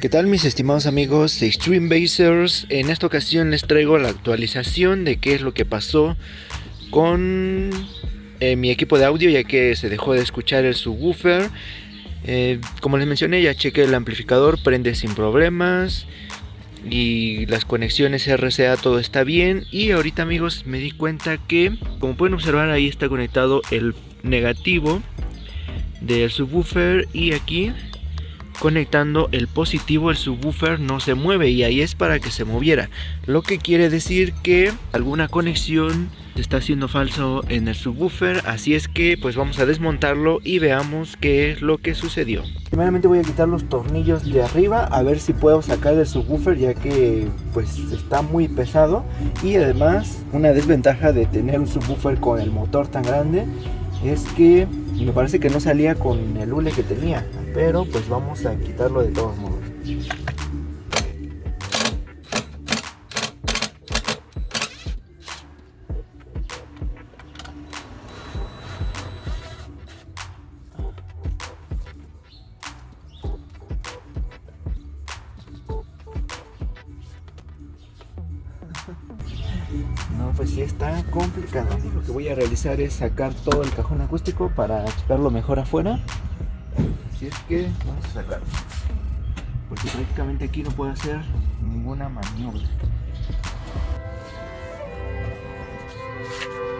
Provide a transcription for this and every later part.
¿Qué tal mis estimados amigos de Extreme Basers? En esta ocasión les traigo la actualización de qué es lo que pasó con eh, mi equipo de audio ya que se dejó de escuchar el subwoofer. Eh, como les mencioné ya chequé el amplificador, prende sin problemas y las conexiones RCA todo está bien y ahorita amigos me di cuenta que como pueden observar ahí está conectado el negativo del subwoofer y aquí conectando el positivo el subwoofer no se mueve y ahí es para que se moviera. Lo que quiere decir que alguna conexión está haciendo falso en el subwoofer así es que pues vamos a desmontarlo y veamos qué es lo que sucedió. Primeramente voy a quitar los tornillos de arriba a ver si puedo sacar el subwoofer ya que pues está muy pesado. Y además una desventaja de tener un subwoofer con el motor tan grande es que me parece que no salía con el hule que tenía pero pues vamos a quitarlo de todos modos No, pues sí está complicado. Lo que voy a realizar es sacar todo el cajón acústico para checarlo mejor afuera Así es que vamos a sacarlo. Porque prácticamente aquí no puedo hacer ninguna maniobra.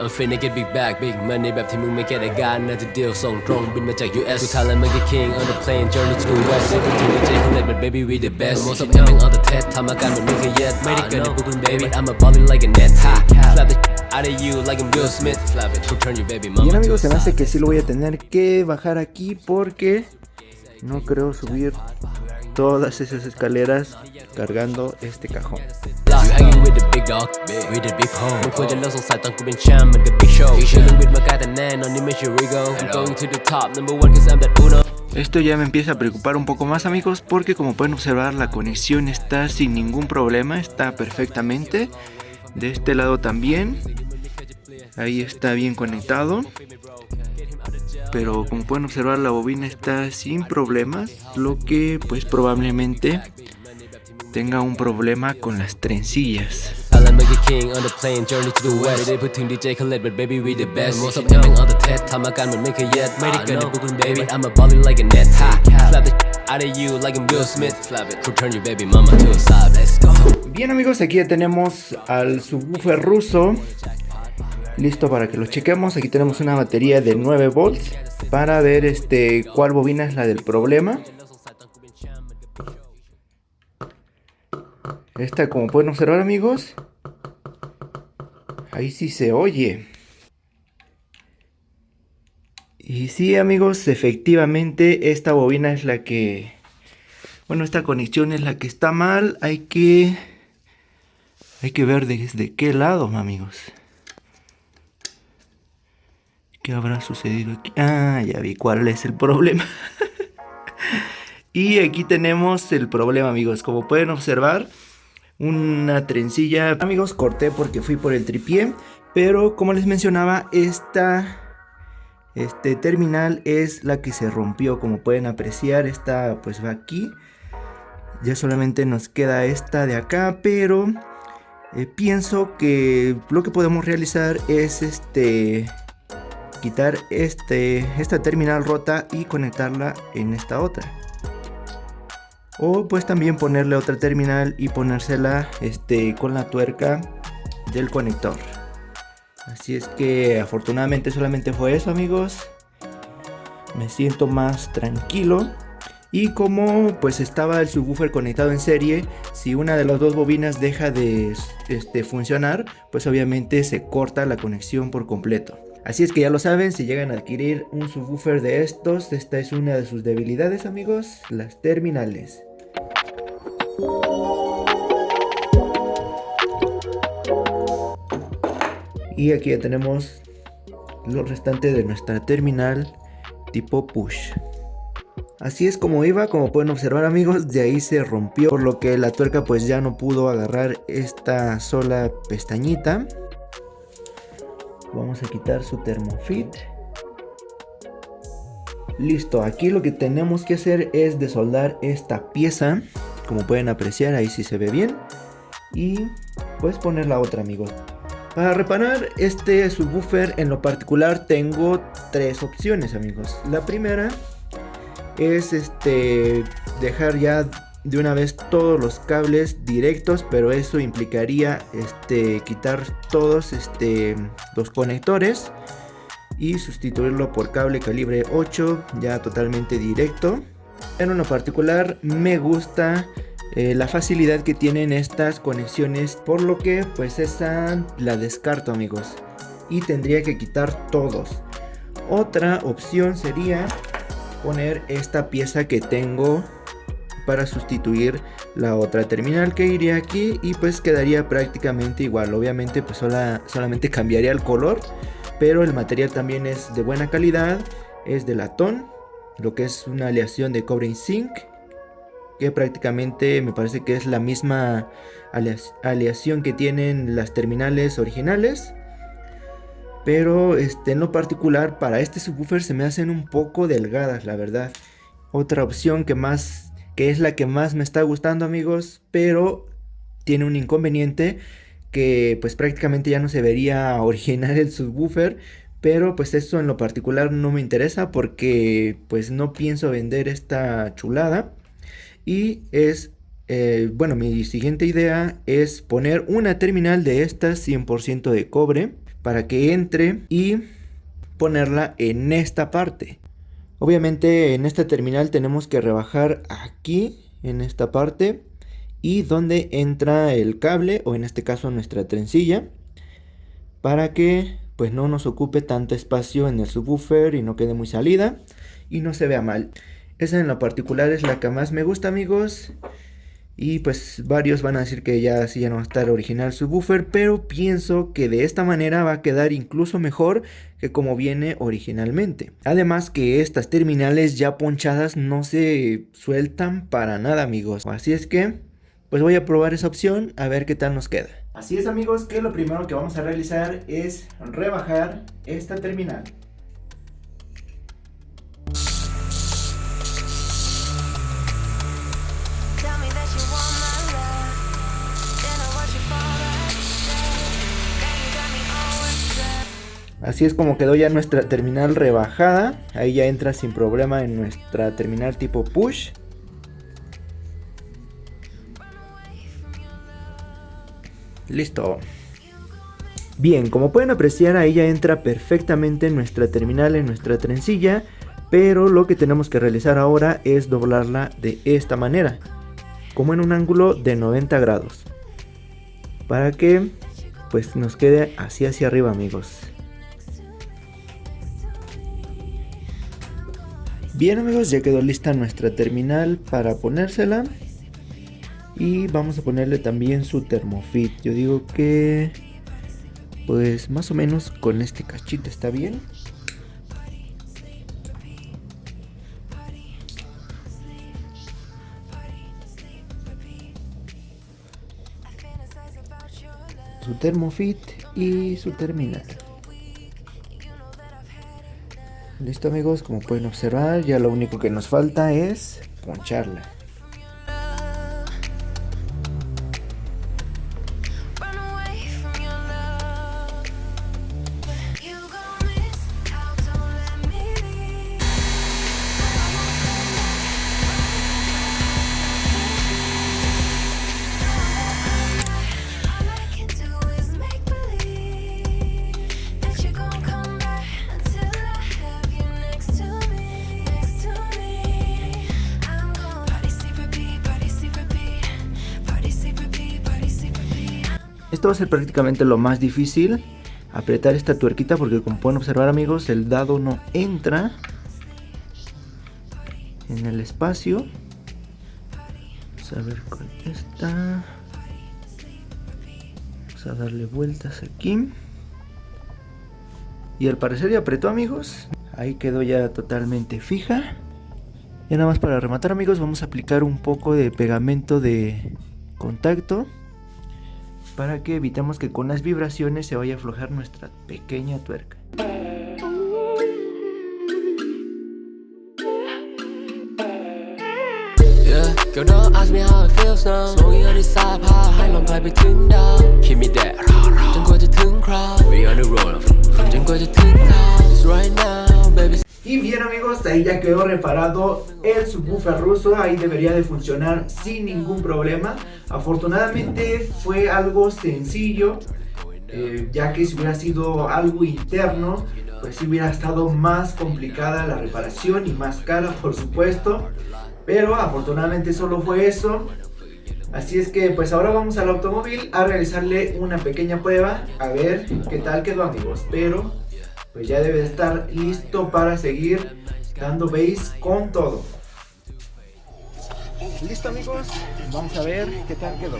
I'm finna get big back big money แบบที่มึงไม่แค่ได้การน่าจะเดียวส่งตรงบินมาจาก US กูทาแล้วมึง get king on the plane journey to the west กูถึงดีเจเขาเล่น but baby we the best most of them on the test ทำอาการเหมือนไม่เคย yet ไม่ได้เกิดในพวกคุณ baby I'm a ballin' like a net ha slap the out of you like I'm Will Smith slap it return your baby mama Bien amigos se me hace que sí lo voy a tener que bajar aquí porque no creo subir todas esas escaleras cargando este cajón. Esto ya me empieza a preocupar un poco más amigos porque como pueden observar la conexión está sin ningún problema, está perfectamente. De este lado también, ahí está bien conectado. Pero como pueden observar la bobina está sin problemas, lo que pues probablemente tenga un problema con las trencillas. Bien amigos, aquí ya tenemos al subwoofer ruso listo para que lo chequemos. Aquí tenemos una batería de 9 volts para ver este cuál bobina es la del problema. Esta, como pueden observar amigos, ahí sí se oye. Y sí amigos, efectivamente esta bobina es la que... Bueno, esta conexión es la que está mal. Hay que... Hay que ver desde qué lado, amigos. ¿Qué habrá sucedido aquí? Ah, ya vi cuál es el problema. y aquí tenemos el problema, amigos. Como pueden observar, una trencilla. Amigos, corté porque fui por el tripié, pero como les mencionaba, esta este terminal es la que se rompió, como pueden apreciar, esta pues va aquí. Ya solamente nos queda esta de acá, pero eh, pienso que lo que podemos realizar es este quitar este esta terminal rota y conectarla en esta otra. O pues también ponerle otra terminal y ponérsela este, con la tuerca del conector. Así es que afortunadamente solamente fue eso amigos. Me siento más tranquilo. Y como pues estaba el subwoofer conectado en serie si una de las dos bobinas deja de este, funcionar pues obviamente se corta la conexión por completo Así es que ya lo saben, si llegan a adquirir un subwoofer de estos, esta es una de sus debilidades amigos, las terminales. Y aquí ya tenemos lo restante de nuestra terminal tipo push. Así es como iba, como pueden observar amigos, de ahí se rompió, por lo que la tuerca pues ya no pudo agarrar esta sola pestañita. Vamos a quitar su termofit. Listo, aquí lo que tenemos que hacer es desoldar esta pieza. Como pueden apreciar ahí sí se ve bien. Y pues poner la otra amigos. Para reparar este subwoofer en lo particular tengo tres opciones amigos. La primera es este dejar ya de una vez todos los cables directos pero eso implicaría este quitar todos este los conectores y sustituirlo por cable calibre 8 ya totalmente directo. En lo particular me gusta eh, la facilidad que tienen estas conexiones por lo que pues esa la descarto amigos y tendría que quitar todos. Otra opción sería poner esta pieza que tengo para sustituir la otra terminal que iría aquí y pues quedaría prácticamente igual. Obviamente pues solamente cambiaría el color pero el material también es de buena calidad es de latón lo que es una aleación de cobre y zinc que prácticamente me parece que es la misma aleación que tienen las terminales originales. Pero este, en lo particular para este subwoofer se me hacen un poco delgadas la verdad. Otra opción que más que es la que más me está gustando amigos pero tiene un inconveniente que pues prácticamente ya no se vería original el subwoofer pero pues eso en lo particular no me interesa porque pues no pienso vender esta chulada. Y es eh, bueno mi siguiente idea es poner una terminal de estas 100% de cobre para que entre y ponerla en esta parte obviamente en esta terminal tenemos que rebajar aquí en esta parte y donde entra el cable o en este caso nuestra trencilla para que pues no nos ocupe tanto espacio en el subwoofer y no quede muy salida y no se vea mal. Esa en lo particular es la que más me gusta amigos. Y pues varios van a decir que ya así ya no va a estar original subwoofer, pero pienso que de esta manera va a quedar incluso mejor que como viene originalmente. Además que estas terminales ya ponchadas no se sueltan para nada amigos. Así es que pues voy a probar esa opción a ver qué tal nos queda. Así es amigos que lo primero que vamos a realizar es rebajar esta terminal. Así es como quedó ya nuestra terminal rebajada. Ahí ya entra sin problema en nuestra terminal tipo push. Listo. Bien, como pueden apreciar ahí ya entra perfectamente nuestra terminal en nuestra trencilla, pero lo que tenemos que realizar ahora es doblarla de esta manera, como en un ángulo de 90 grados, para que pues nos quede así hacia arriba amigos. Bien amigos, ya quedó lista nuestra terminal para ponérsela. Y vamos a ponerle también su termofit. Yo digo que pues más o menos con este cachito está bien. Su termofit y su terminal listo amigos como pueden observar ya lo único que nos falta es poncharla Esto va a ser prácticamente lo más difícil. Apretar esta tuerquita porque como pueden observar amigos el dado no entra en el espacio. Vamos a ver con esta. Vamos a darle vueltas aquí. Y al parecer ya apretó amigos. Ahí quedó ya totalmente fija. Y nada más para rematar amigos vamos a aplicar un poco de pegamento de contacto para que evitemos que con las vibraciones se vaya a aflojar nuestra pequeña tuerca. Girl, don't ask me how it feels now Smoking on this side พาให้ลมพัดไปถึงดาว Keep me there จนกว่าจะถึง crowd We on the Ya quedó reparado el subwoofer ruso, ahí debería de funcionar sin ningún problema. Afortunadamente fue algo sencillo, eh, ya que si hubiera sido algo interno, pues si hubiera estado más complicada la reparación y más cara por supuesto. Pero afortunadamente solo fue eso. Así es que pues ahora vamos al automóvil a realizarle una pequeña prueba, a ver qué tal quedó amigos. Pero pues ya debe de estar listo para seguir dando base con todo. Listo amigos, vamos a ver qué tal quedó.